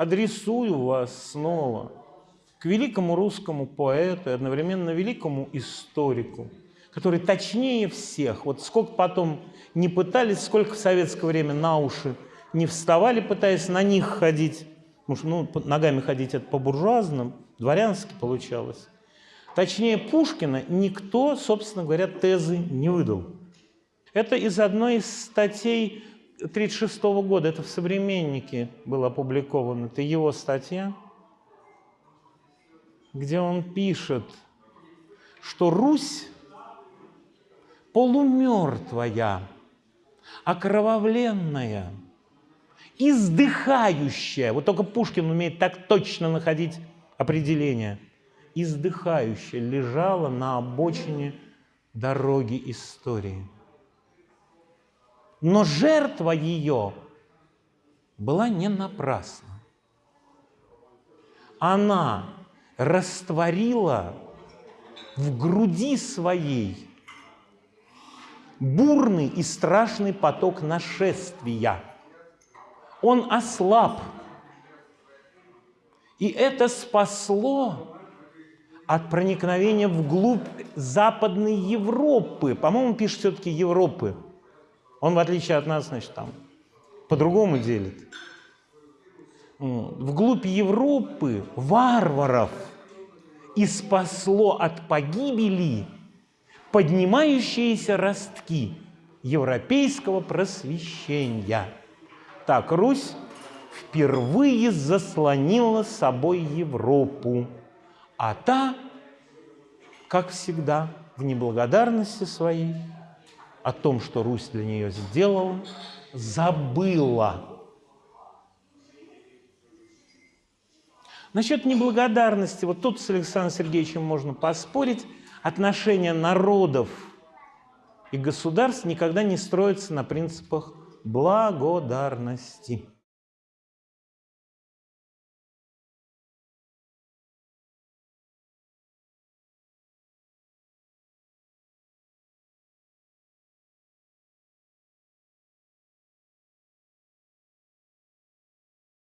адресую вас снова к великому русскому поэту и одновременно великому историку, который точнее всех, вот сколько потом не пытались, сколько в советское время на уши не вставали, пытаясь на них ходить, потому что ну, ногами ходить это по-буржуазному, дворянски получалось. Точнее Пушкина никто, собственно говоря, тезы не выдал. Это из одной из статей 1936 года, это в «Современнике» было опубликовано, это его статья, где он пишет, что Русь полумертвая, окровавленная, издыхающая, вот только Пушкин умеет так точно находить определение, издыхающая лежала на обочине дороги истории. Но жертва ее была не напрасна. Она растворила в груди своей бурный и страшный поток нашествия. Он ослаб. И это спасло от проникновения вглубь Западной Европы. По-моему, пишет все-таки Европы. Он, в отличие от нас, значит, там по-другому делит. Вглубь Европы варваров и спасло от погибели поднимающиеся ростки европейского просвещения. Так, Русь впервые заслонила собой Европу, а та, как всегда, в неблагодарности своей о том, что Русь для нее сделала, забыла. Насчет неблагодарности, вот тут с Александром Сергеевичем можно поспорить, отношения народов и государств никогда не строятся на принципах благодарности.